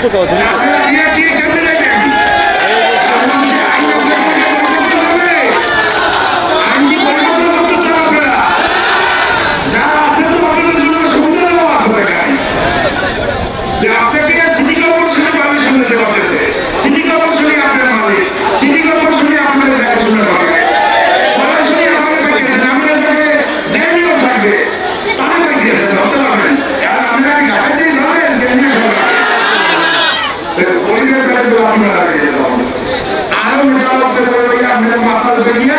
とかはどういう বেড়ে দিলাম আরও মেজালত বেড়ে মেরে মাথার বেরিয়ে